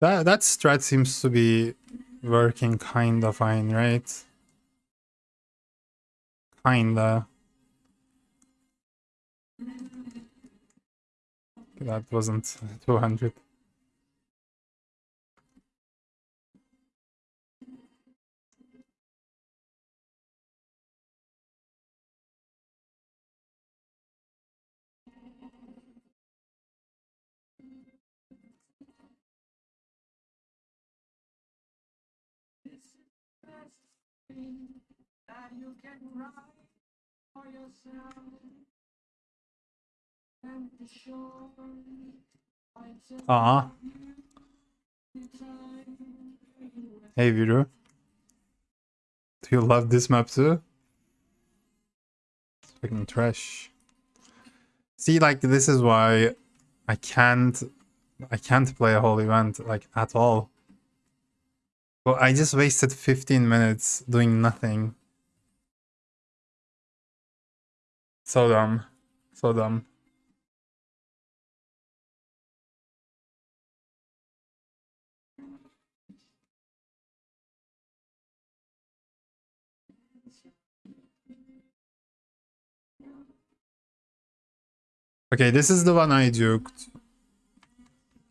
That that strat seems to be working kinda fine, right? Kinda. That wasn't 200. Aa. Uh-huh. Hey Viru. Do you love this map too? It's fucking trash. See, like this is why I can't I can't play a whole event like at all. Well, I just wasted 15 minutes doing nothing. So dumb. So dumb. Okay, this is the one I duked.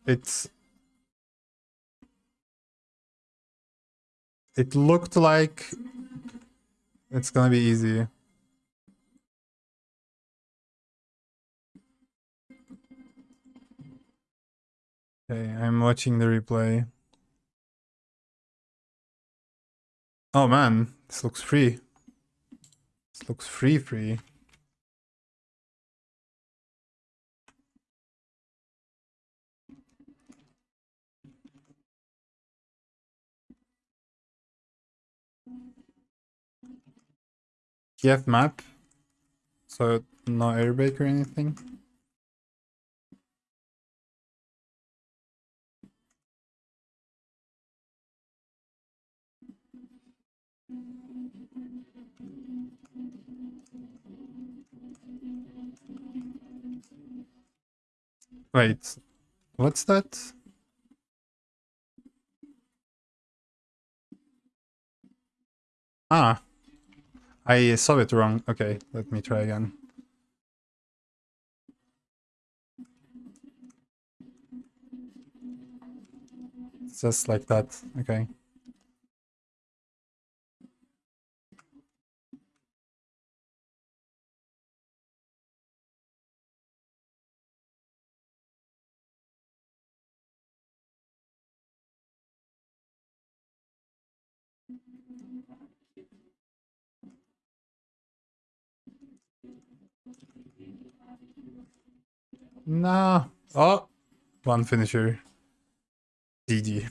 It's... It looked like it's gonna be easy. Okay, I'm watching the replay. Oh man, this looks free. This looks free free. Kiev map. So no airbake or anything. Wait, what's that? Ah, I saw it wrong. Okay, let me try again. just like that. Okay. Nah. Oh, one finisher. GG.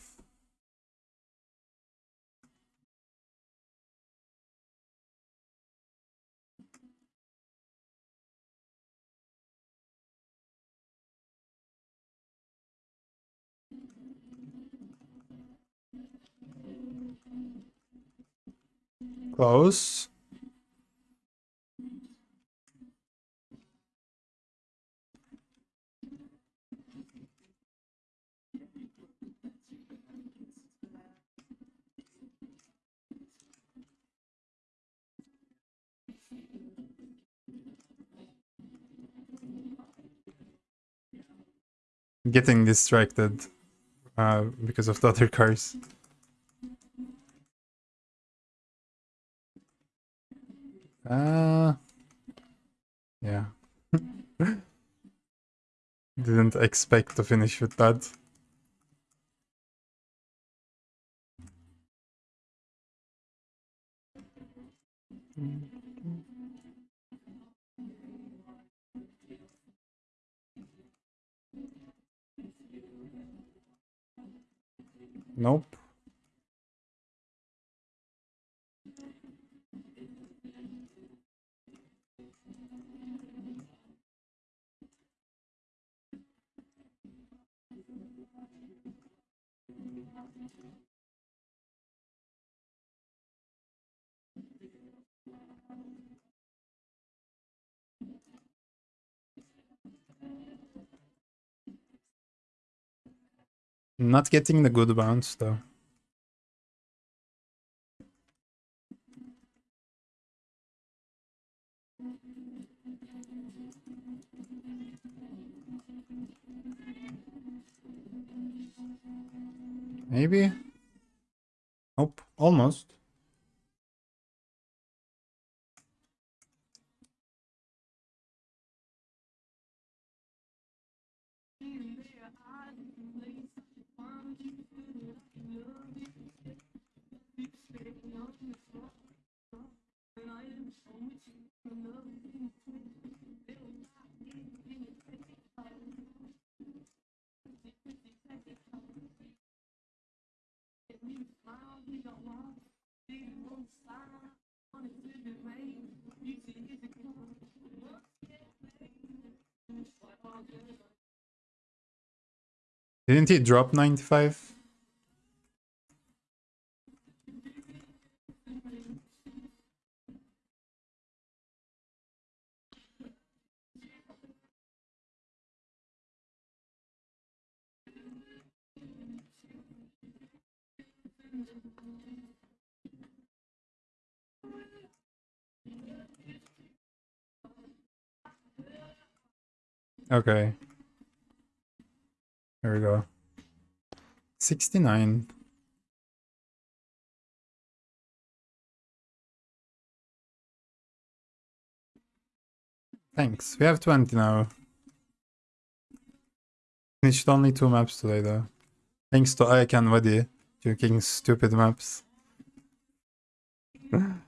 Close. Getting distracted uh, because of the other cars. Uh, yeah. Didn't expect to finish with that. Nope. Not getting the good bounce though. Maybe? Nope, almost. Didn't he drop 95? Okay. There we go. 69. Thanks. We have 20 now. Finished only two maps today though. Thanks to Ayak and Wadi, joking stupid maps.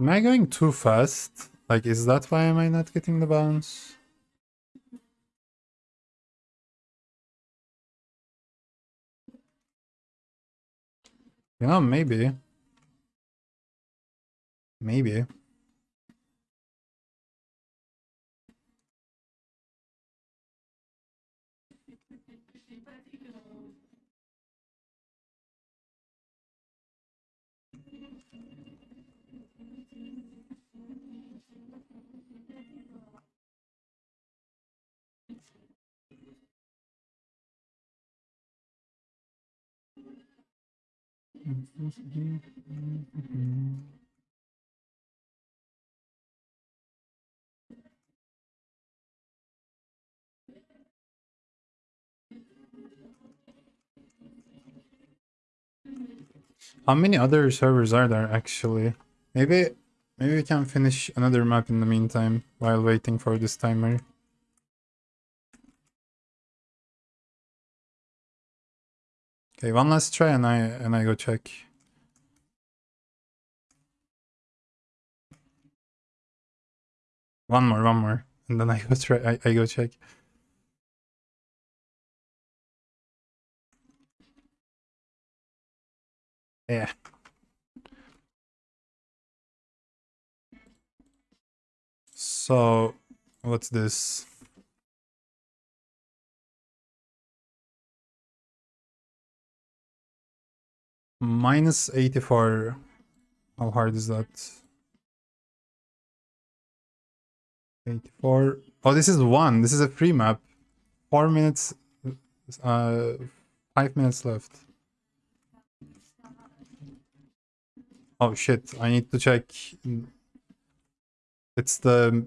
Am I going too fast? Like, is that why am I not getting the bounce? Yeah, maybe. Maybe. Mm-hmm. How many other servers are there actually? Maybe maybe we can finish another map in the meantime while waiting for this timer. Okay, one last try and I and I go check. One more, one more, and then I go try. I, I go check. Yeah. So, what's this? Minus 84. How hard is that? 84. Oh, this is one. This is a free map. Four minutes. Uh, five minutes left. Oh shit, I need to check. It's the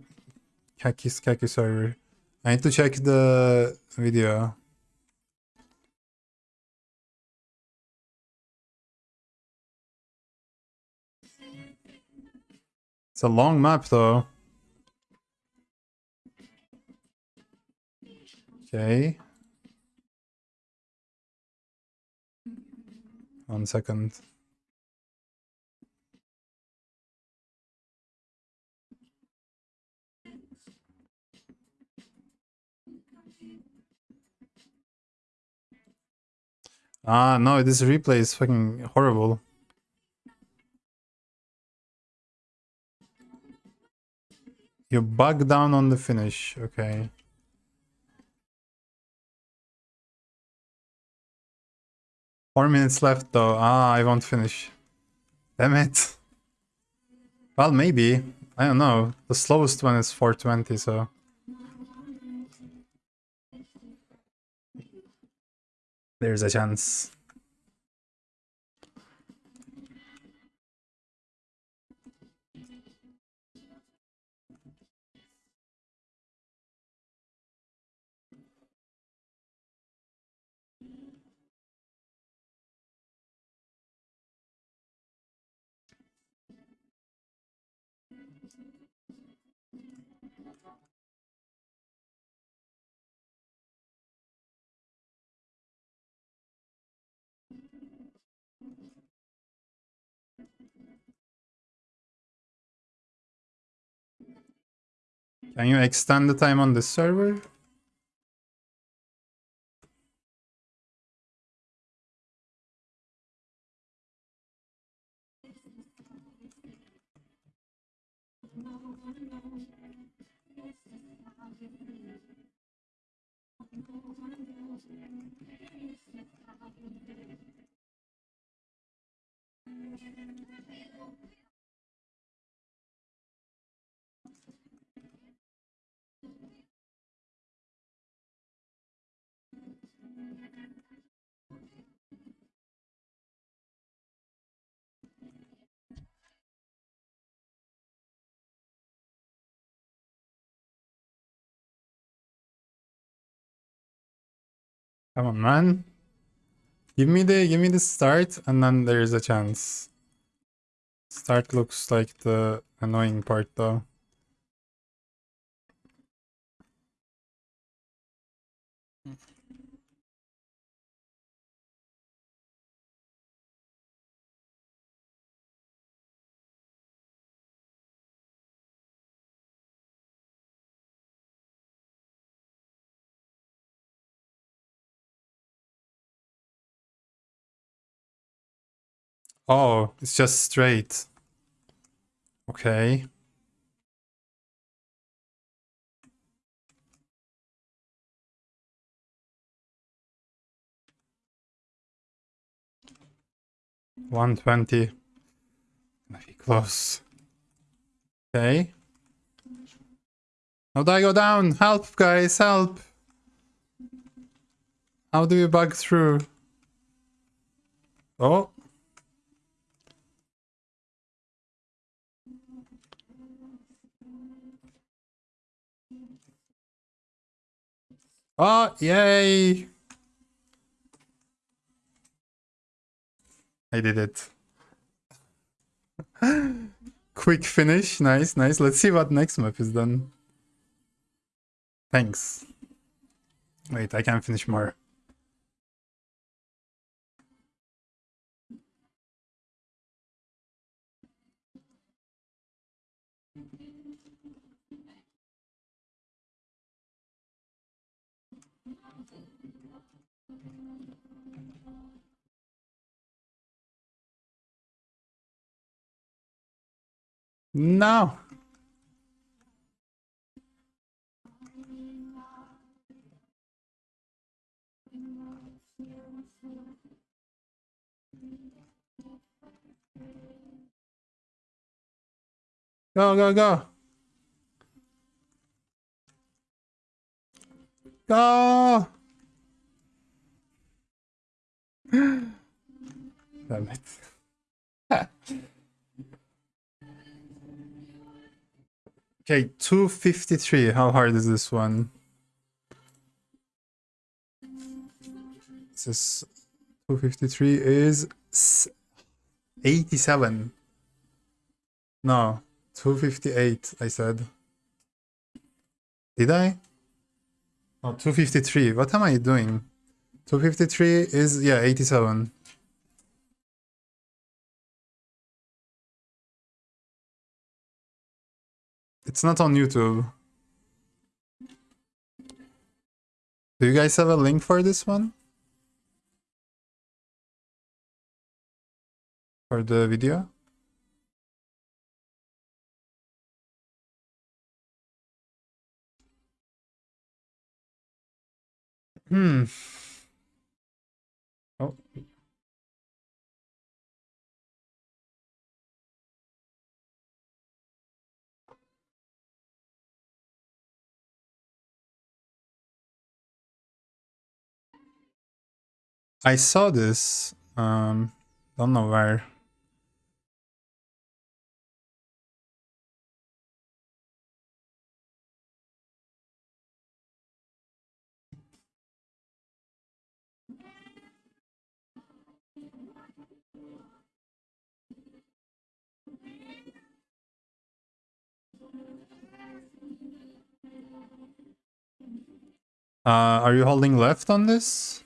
Kackiest Kacky server. I need to check the video. It's a long map though. Okay. One second. Ah, no, this replay is fucking horrible. You bug down on the finish, okay. Four minutes left though. Ah, I won't finish. Damn it. Well, maybe. I don't know. The slowest one is 420, so... There's a chance. Can you extend the time on this server? Come on, man. Give me the give me the start and then there's a chance. Start looks like the annoying part though. Oh, it's just straight. Okay. One twenty. Maybe close. Okay. How do I go down? Help, guys, help! How do you bug through? Oh. Oh, yay! I did it. Quick finish. Nice, nice. Let's see what next map is done. Thanks. Wait, I can finish more. No. Go, go, go. Go. Damn it. Okay, 253. How hard is this one? This is 253 is 87. No, 258, I said. Did I? Oh, 253. What am I doing? 253 is, yeah, 87. It's not on YouTube. Do you guys have a link for this one? For the video? Hmm. Oh. I saw this. Um, don't know where. Uh, are you holding left on this?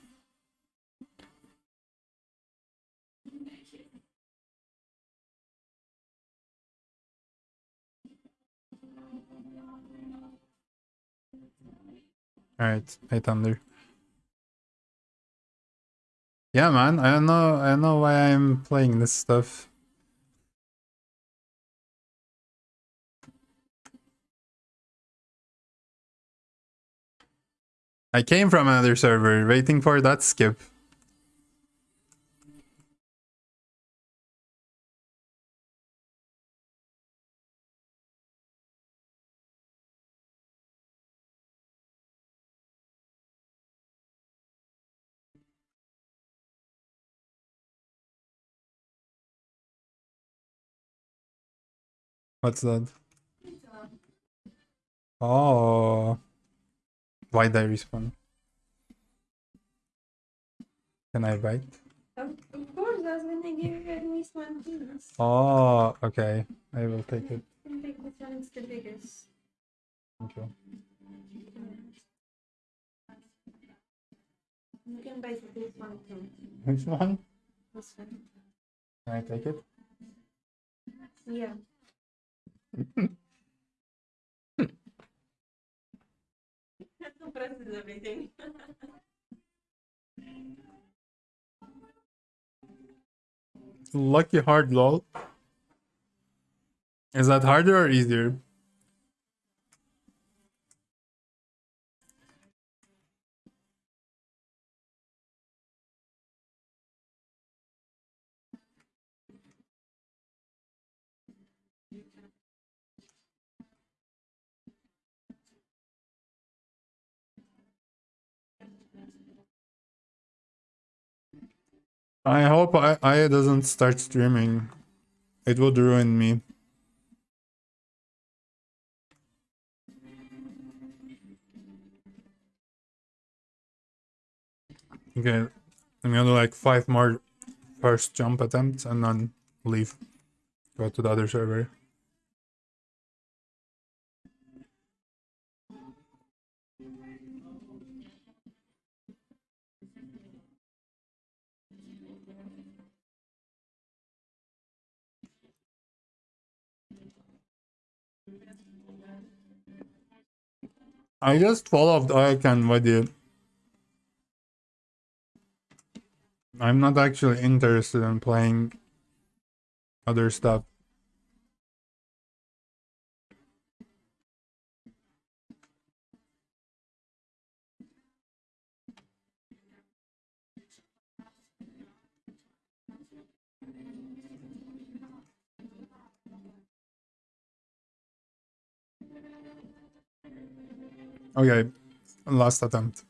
Alright, 8 under. Yeah, man, I don't know, I don't know why I'm playing this stuff. I came from another server, waiting for that skip. What's that? Oh. Why did I respawn? Can I bite? Of, course, I was gonna give you at least one piece. Oh, okay. I will take it. And take which one is the biggest. Thank you. You can buy this one too. Which one? This one. Can I take it? Yeah. Lucky hard lol. Is that harder or easier? I hope I, I doesn't start streaming. It would ruin me. Okay, I'm gonna do like five more first jump attempts and then leave. Go to the other server. I just followed icon with you. I'm not actually interested in playing other stuff. Okay, last attempt.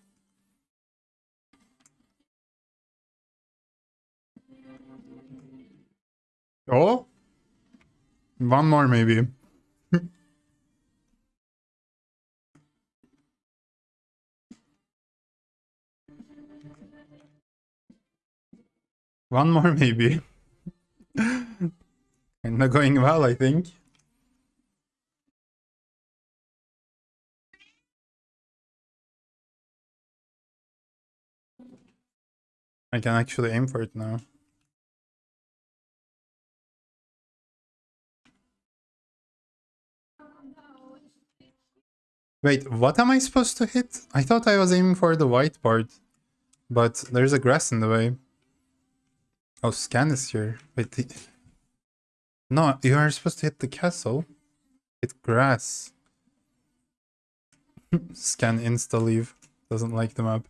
Oh, one more maybe. one more maybe. Kinda going well, I think. I can actually aim for it now. Wait, what am I supposed to hit? I thought I was aiming for the white part. But there's a grass in the way. Oh, scan is here. Wait, the... No, you are supposed to hit the castle. Hit grass. scan insta leave. Doesn't like the map.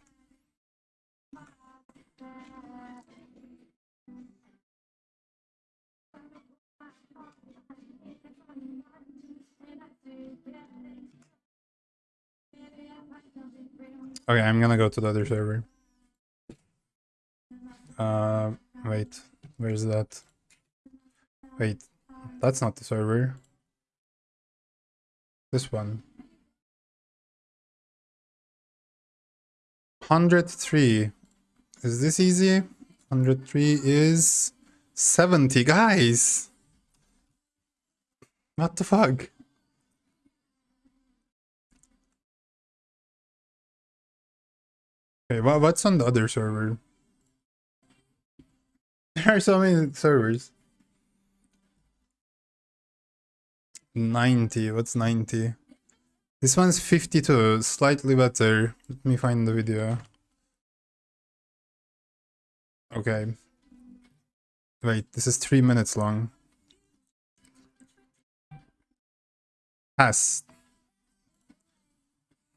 Okay, I'm gonna go to the other server. Uh, wait, where's that? Wait, that's not the server. This one. 103. Is this easy? 103 is 70, guys! What the fuck? Okay, what, what's on the other server? There are so many servers. 90, what's 90? This one's 52, slightly better. Let me find the video. Okay. Wait, this is 3 minutes long. Pass.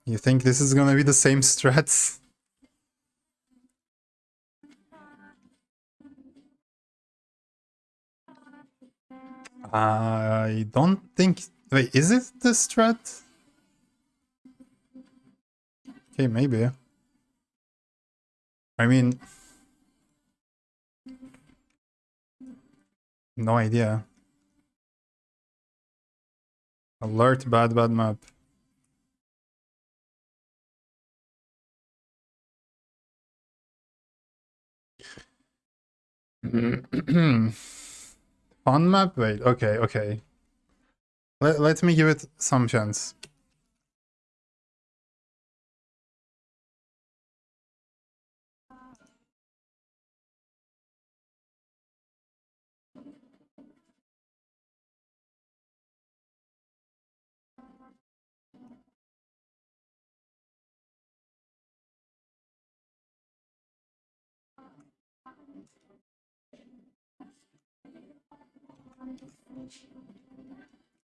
You think this is gonna be the same strats? I don't think... Wait, is it the strat? Okay, maybe. I mean... No idea. Alert, bad, bad map. On map? Wait, okay, okay. Let, let me give it some chance.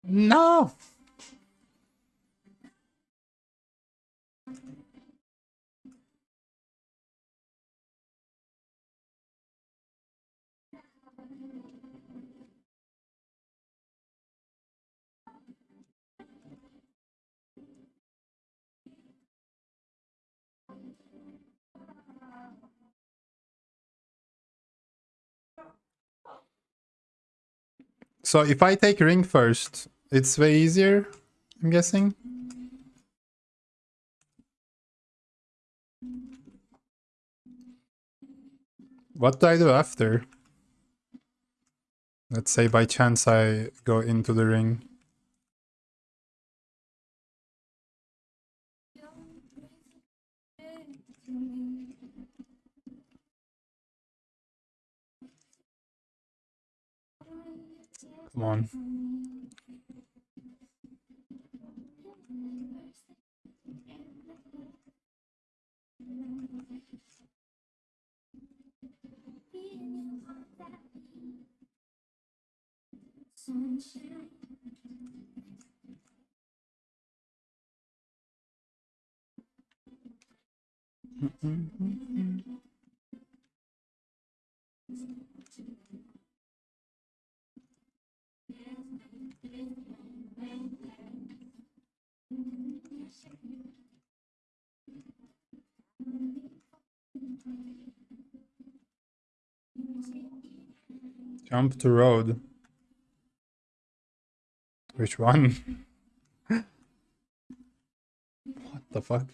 No! So if I take ring first, it's way easier, I'm guessing. What do I do after? Let's say by chance I go into the ring. Come on. Jump to road. Which one? what the fuck?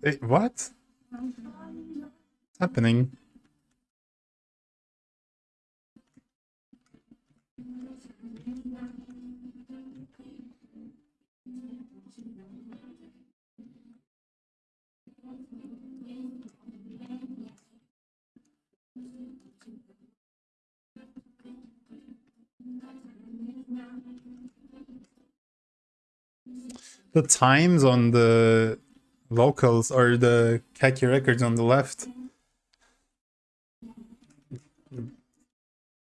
Wait, what? What's happening? The times on the vocals or the Kacky records on the left.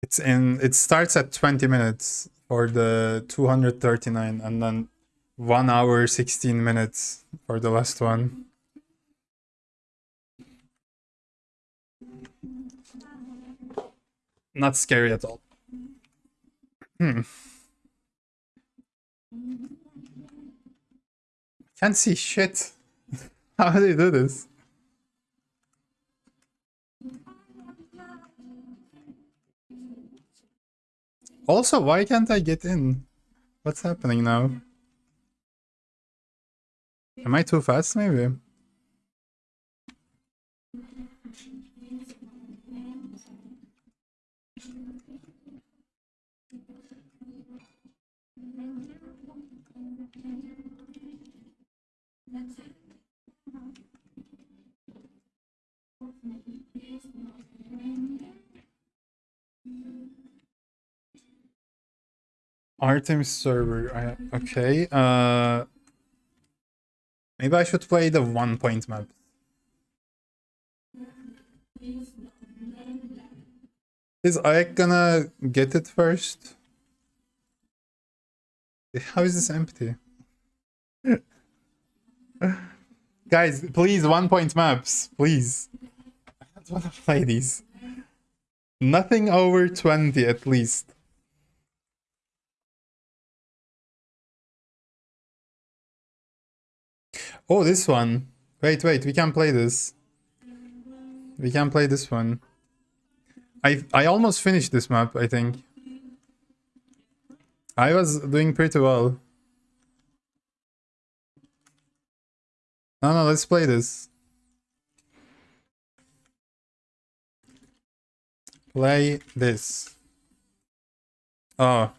It's in it starts at 20 minutes for the 239 and then 1 hour 16 minutes for the last one. Not scary at all. Hmm. Can't see shit. How do they do this? Also, why can't I get in? What's happening now? Am I too fast, maybe? Artemis server. I, okay. Uh, maybe I should play the one point map. Is Ike gonna get it first? How is this empty? Guys, please, one point maps, please. I don't want to play these. Nothing over 20 at least. Oh, this one. Wait, wait, we can play this. We can play this one. I I almost finished this map, I think. I was doing pretty well. No, no, let's play this. Play this. Oh.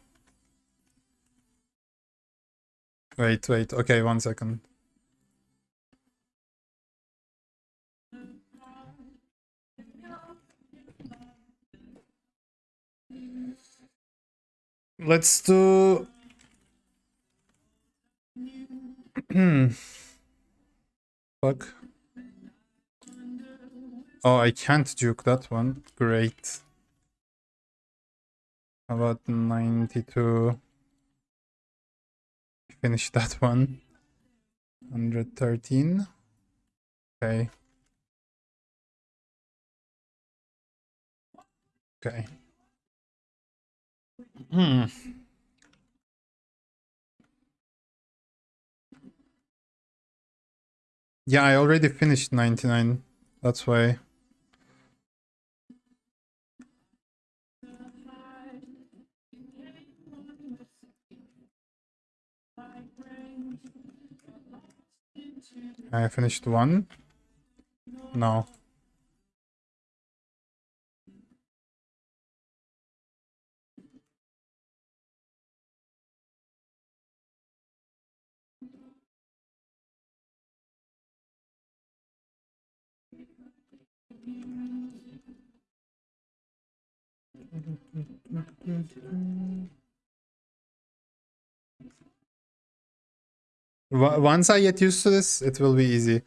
Wait, wait. Okay, one second. Let's do... Hmm. Fuck. Oh, I can't juke that one. Great. About 92? Finish that one. 113. Okay. Okay. Hmm. Yeah, I already finished 99. That's why. I finished one. No. Once I get used to this, it will be easy.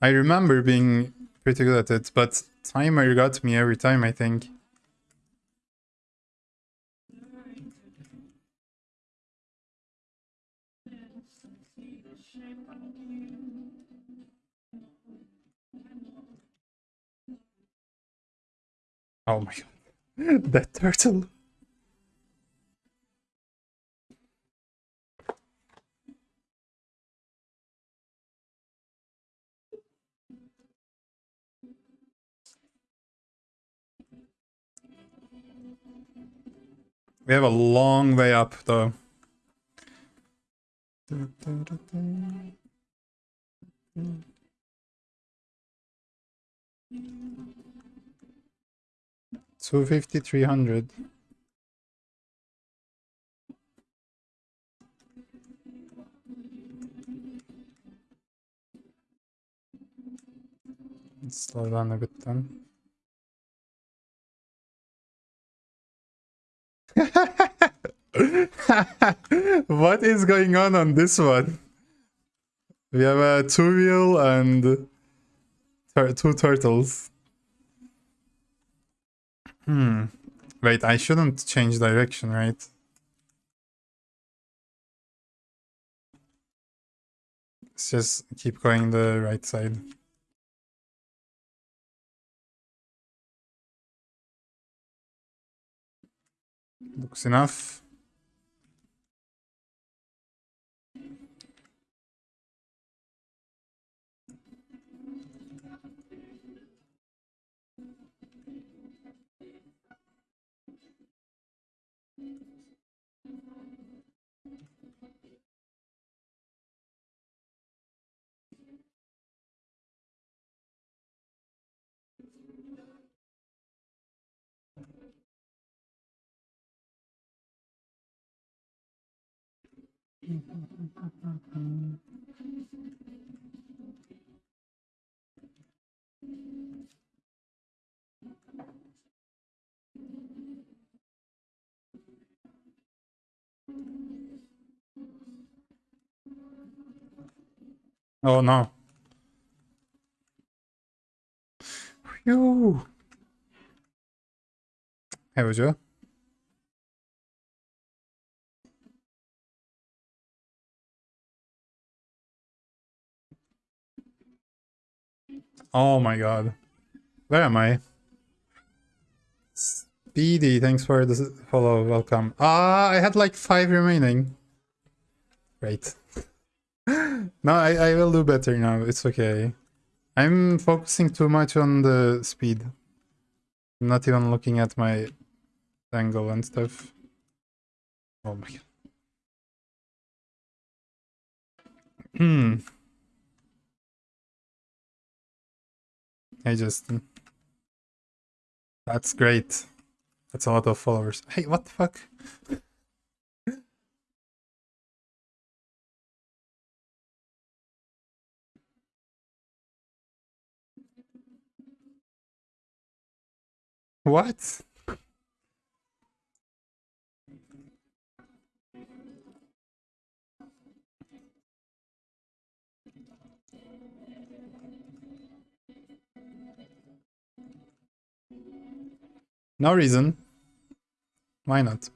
I remember being pretty good at it, but timer got me every time, I think. Oh my god. that turtle. We have a long way up, though. Two fifty, three hundred. Slow down a bit then. what is going on on this one? We have a two wheel and tur- two turtles. Hmm. Wait, I shouldn't change direction, right? Let's just keep going the right side. Looks enough. Oh no. Phew. Hey, would you? Oh my god. Where am I? Speedy, thanks for the follow. Welcome. Ah, I had like five remaining. Great. no, I, I will do better now. It's okay. I'm focusing too much on the speed. I'm not even looking at my angle and stuff. Oh my god. Hmm. Hey Justin. That's great. That's a lot of followers. Hey, what the fuck? What? No reason. Why not?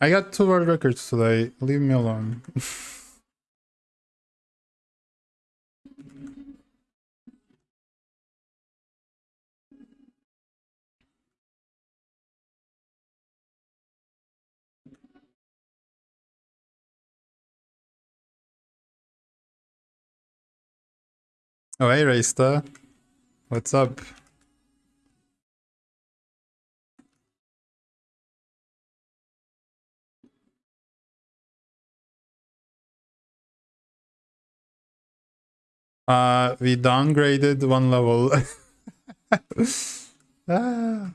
I got two world records today. Leave me alone. oh, hey, Raysta. What's up? Uh, we downgraded one level. ah.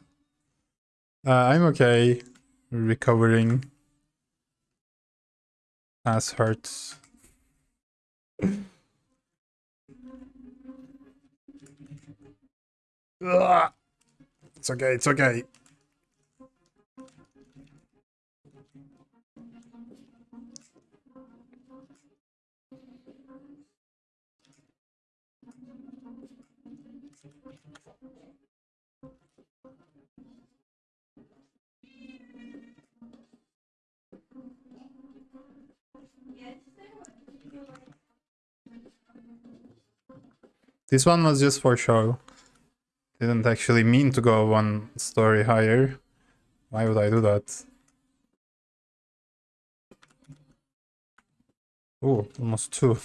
uh, I'm okay. Recovering. Ass hurts. It's okay, it's okay. This one was just for show. Didn't actually mean to go one story higher. Why would I do that? Oh, almost two.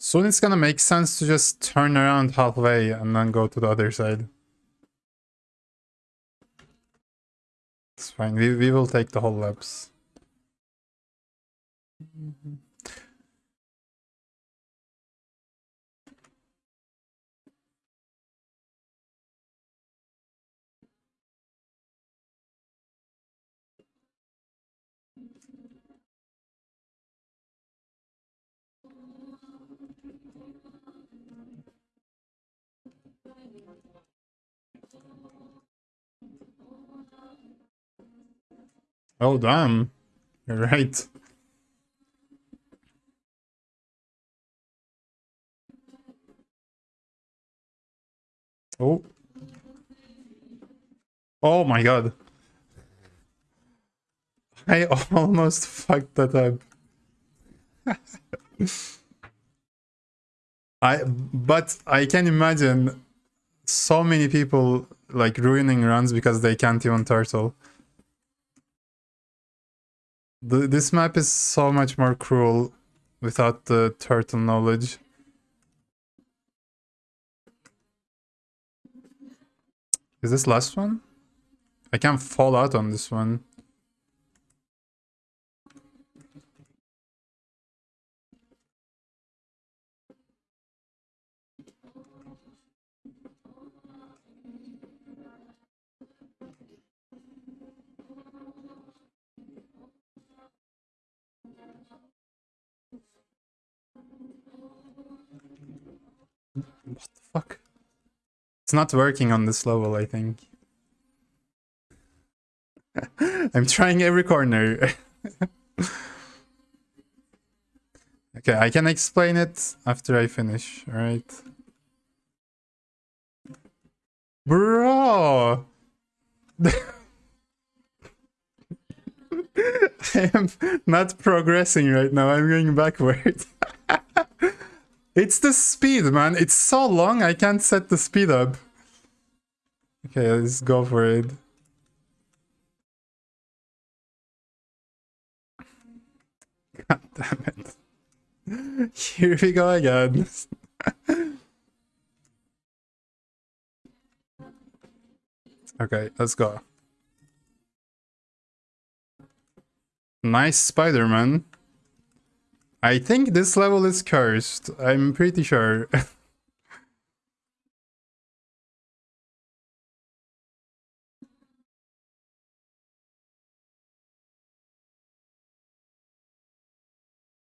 Soon it's gonna make sense to just turn around halfway and then go to the other side. It's fine, we, we will take the whole laps. Mm-hmm. Oh damn. You're right. Oh. Oh my god. I almost fucked that up. I but I can imagine so many people like ruining runs because they can't even turtle. The, this map is so much more cruel without the turtle knowledge. Is this last one? I can fall out on this one. It's not working on this level, I think. I'm trying every corner. okay, I can explain it after I finish, alright? Bro! I am not progressing right now, I'm going backward. It's the speed, man. It's so long, I can't set the speed up. Okay, let's go for it. God damn it. Here we go again. okay, let's go. Nice Spider-Man. I think this level is cursed. I'm pretty sure.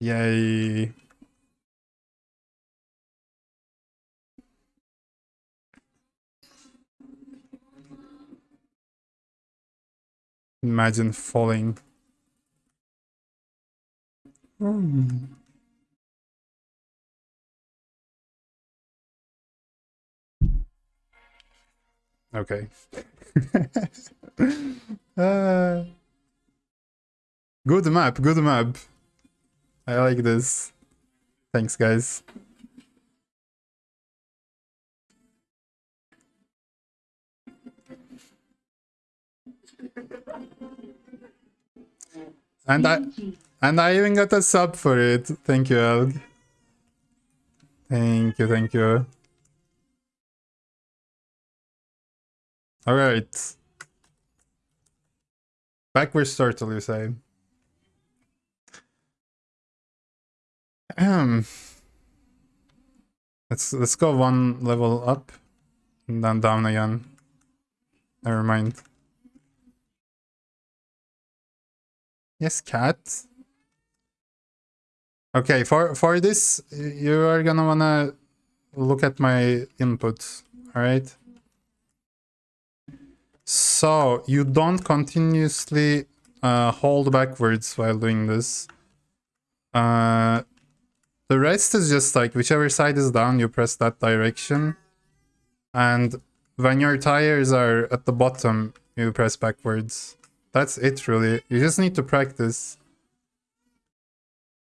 Yay. Imagine falling. Hmm. Okay. uh, good map, good map. I like this. Thanks, guys. And I and I even got a sub for it. Thank you, Elg. Thank you, thank you. Alright. Backwards turtle, you say? Um, let's let's go one level up and then down again. Never mind. Yes, cat. Okay, for for this you are gonna wanna look at my inputs, alright? So you don't continuously uh, hold backwards while doing this. Uh, the rest is just like whichever side is down, you press that direction. And when your tires are at the bottom, you press backwards. That's it really. You just need to practice.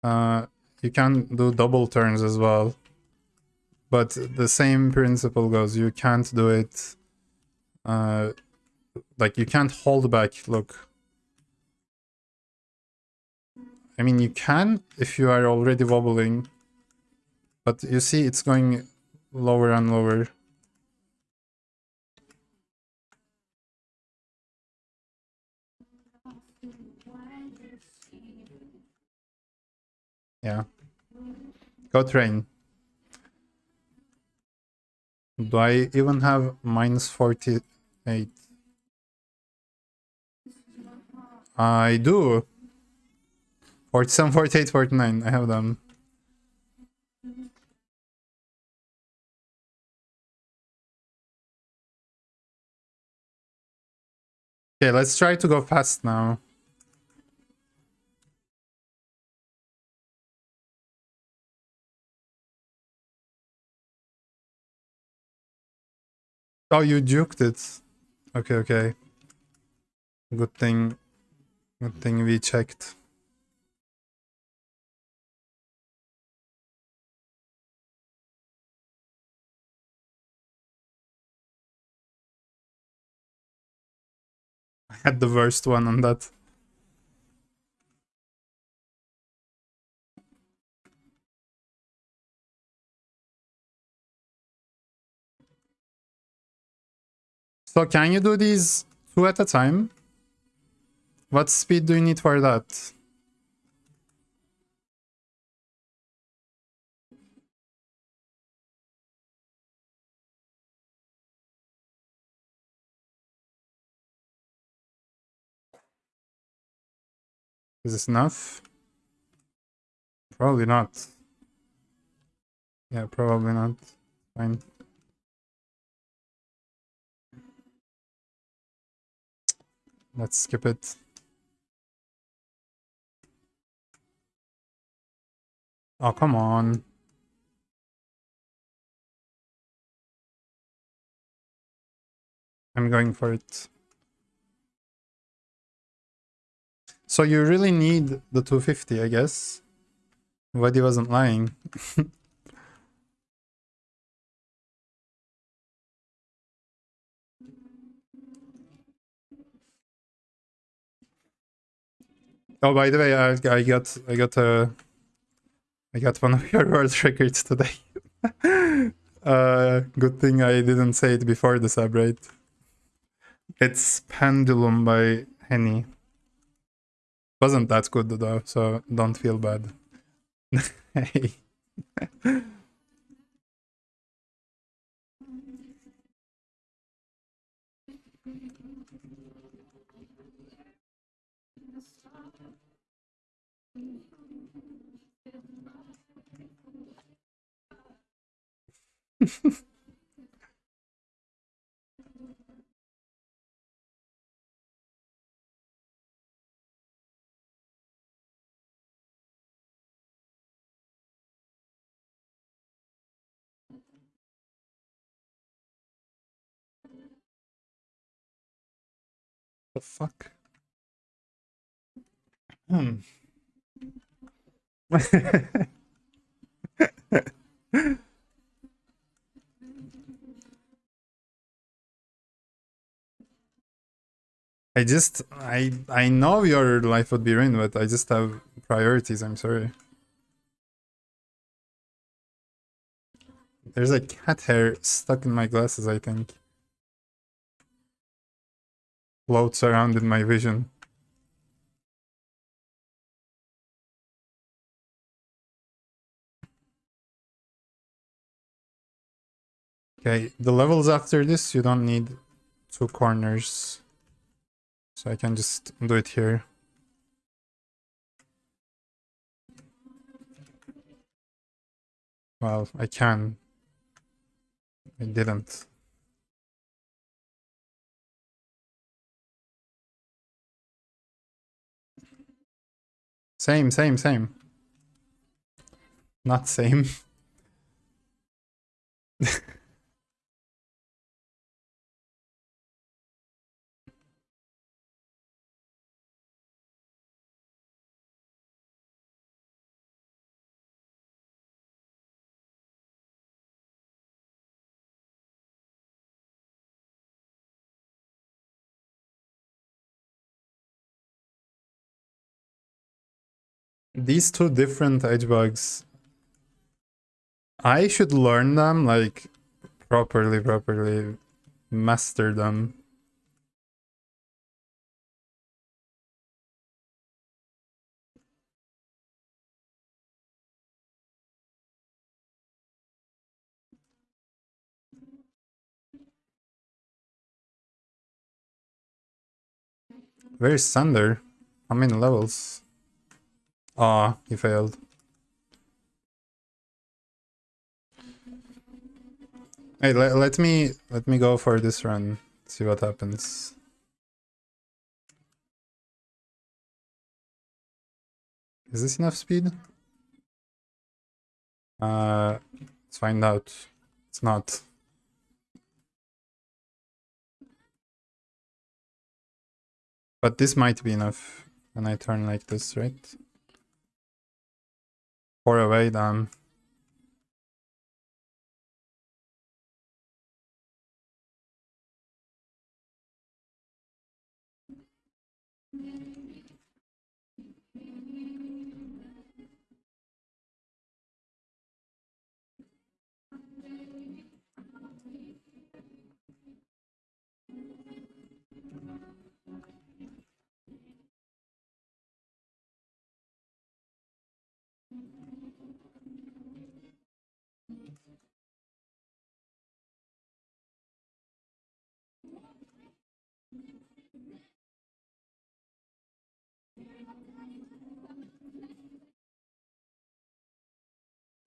Uh, you can do double turns as well. But the same principle goes. You can't do it. Uh, like you can't hold back. Look. I mean, you can if you are already wobbling. But you see it's going lower and lower. Yeah. Go train. Do I even have minus 48? I do. 47, 48, 49. I have them. Okay, let's try to go fast now. Oh, you juked it. Okay, okay. Good thing. Good thing we checked. I had the worst one on that. So can you do these two at a time? What speed do you need for that? Is this enough? Probably not. Yeah, probably not. Fine. Let's skip it. Oh, come on. I'm going for it. So you really need the 250, I guess. Wadi wasn't lying. oh, by the way, I, I got I got a I got one of your world records today. uh, good thing I didn't say it before the sub, right? It's Pendulum by Henny. Wasn't that good though, so don't feel bad. hey. the fuck? Hmm. I just I I know your life would be ruined, but I just have priorities, I'm sorry. There's a cat hair stuck in my glasses, I think. Floats around in my vision. Okay, the levels after this, you don't need two corners. So I can just do it here. Well, I can. I didn't. Same, same, same. Not same. these two different edge bugs I should learn them like properly properly master them Where's Thunder? How many levels? Ah, he failed. Hey, let, let me let me go for this run. See what happens. Is this enough speed? Uh, let's find out. It's not. But this might be enough when I turn like this, right? Four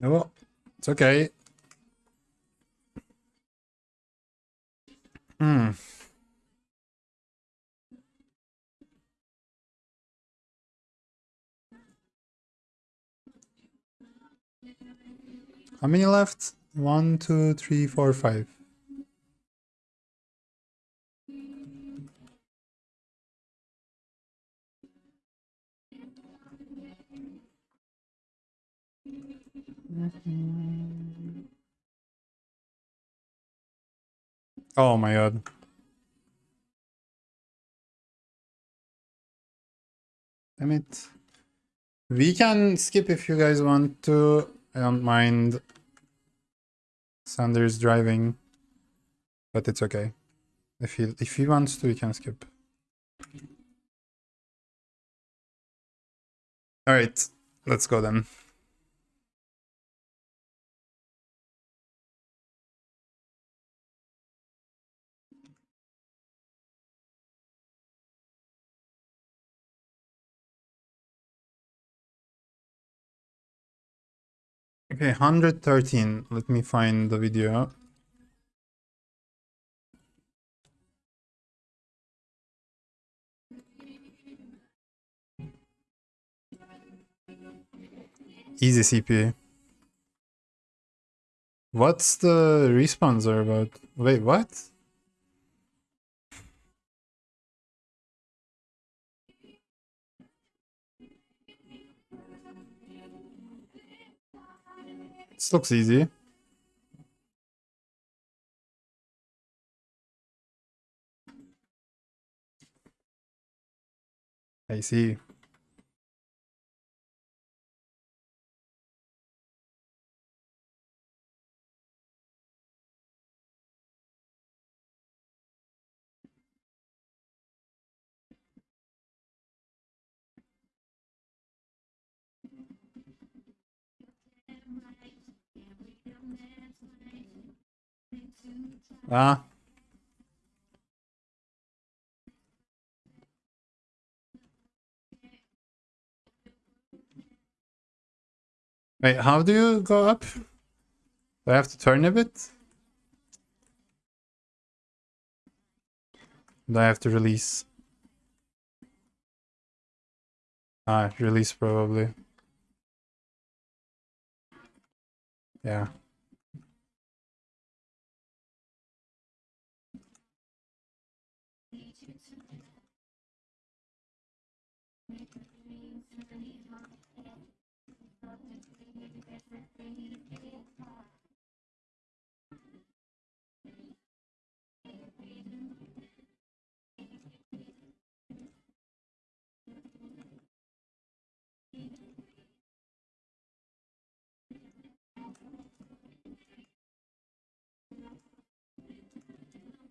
Oh, well, it's okay. Hmm. How many left? One, two, three, four, five. Mm-hmm. Oh my god. Damn it. We can skip if you guys want to. I don't mind Sanders driving, but it's okay. If he if he wants to, we can skip. All right, let's go then. Okay, 113. Let me find the video. Easy CP. What's the respawns about? Wait, what? This looks easy. I see. Ah. Wait, how do you go up? Do I have to turn a bit? Do I have to release? Ah, release probably. Yeah.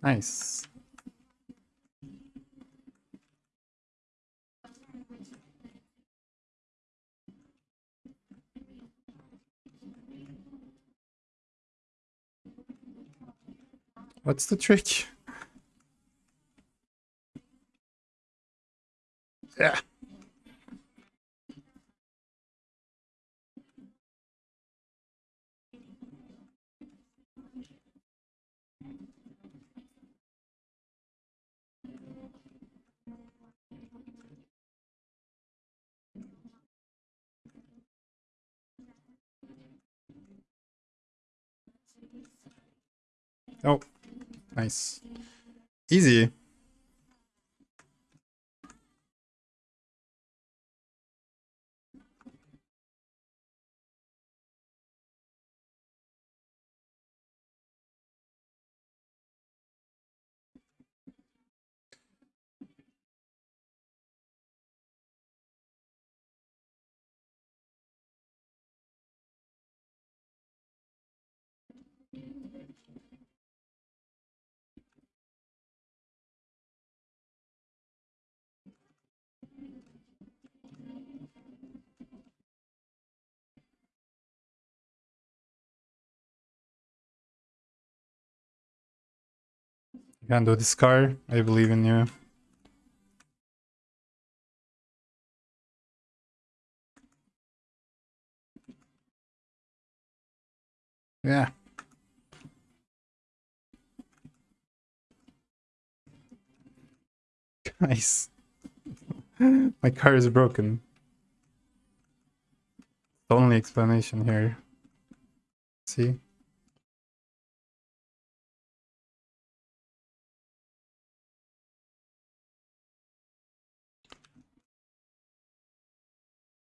Nice. What's the trick? Yeah. Oh, nice. Easy. You can do this car. I believe in you. Yeah. Nice. My car is broken. The only explanation here. See?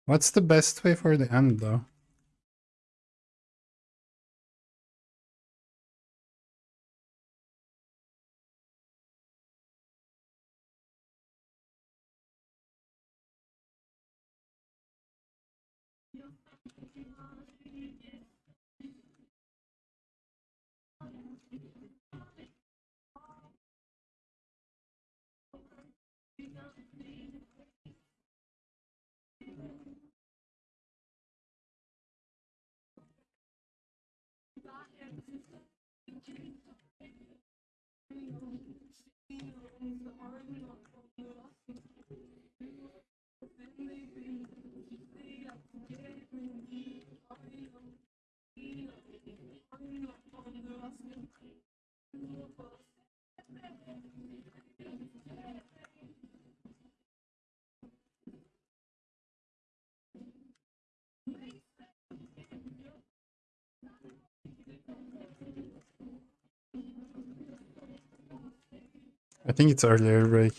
What's the best way for the end though? I think it's earlier break.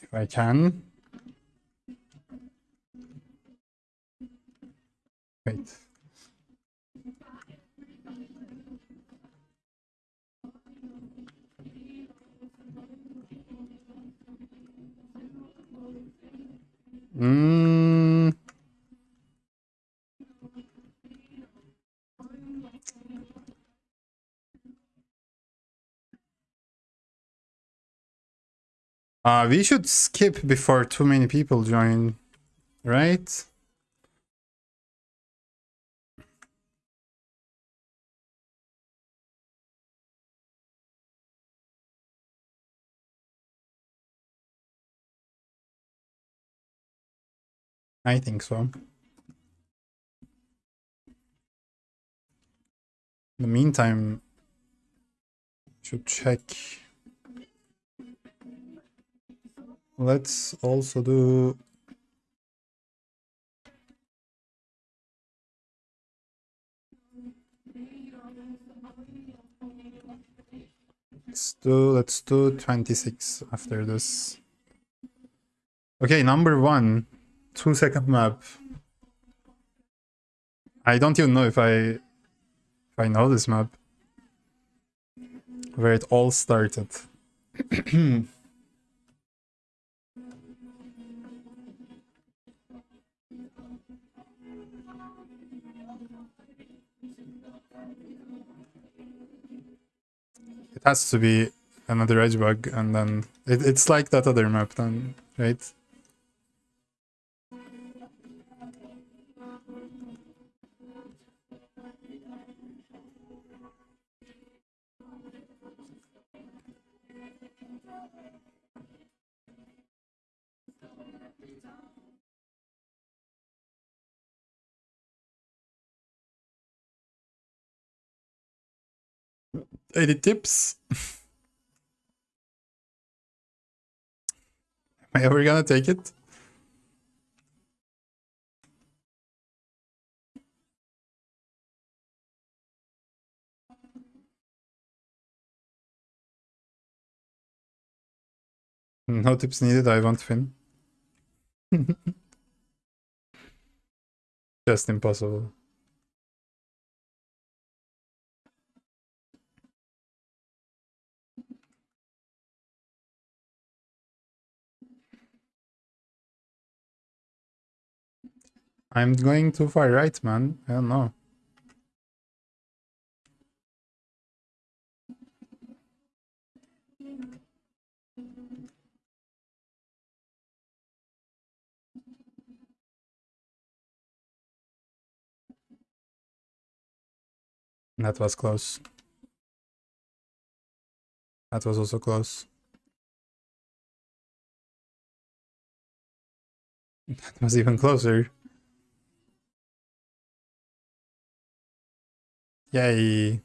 If I can. Wait. Mm. Uh, we should skip before too many people join, right? I think so. In the meantime, should check. Let's also do Let's do let's do 26 after this. Okay, number one, two second map. I don't even know if I if I know this map. Where it all started. it has to be another edge bug and then it, it's like that other map then, right? Any tips? Am I ever gonna take it? Mm, no tips needed, I won't win. Just impossible. I'm going too far right, man. I don't know. That was close. That was also close. That was even closer. Yay.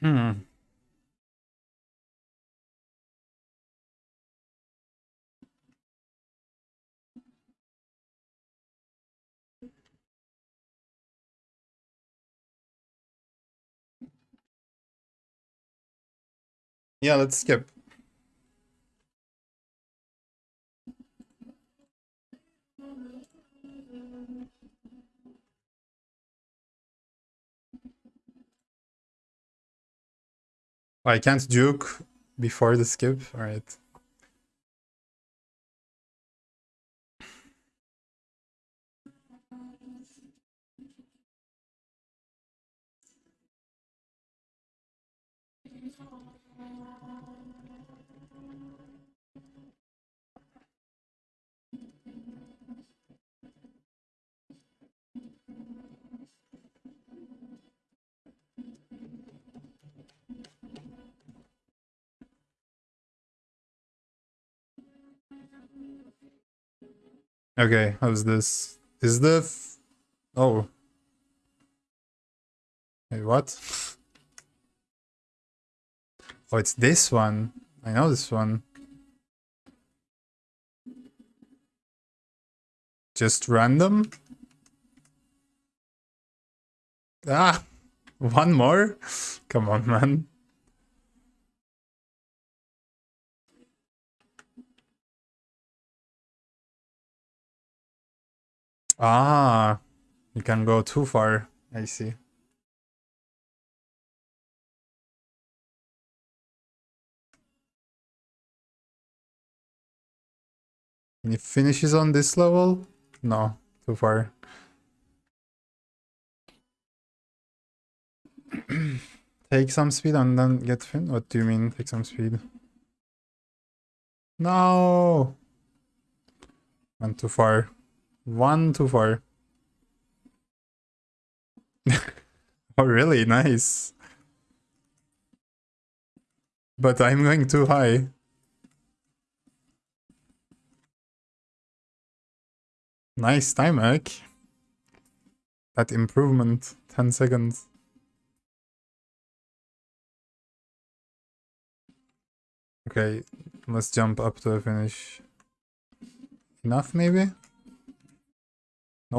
Hmm. Yeah, let's skip. I can't juke before the skip. All Okay, how's this? Is the... Oh. Wait, what? Oh, it's this one. I know this one. Just random? Ah! One more? Come on, man. Ah, you can go too far. I see. Can he finishes on this level? No, too far. take some speed and then get fin? What do you mean, take some speed? No! Went too far. One too far. oh, really? Nice. But I'm going too high. Nice time hack. That improvement. 10 seconds. Okay, let's jump up to the finish. Enough, maybe?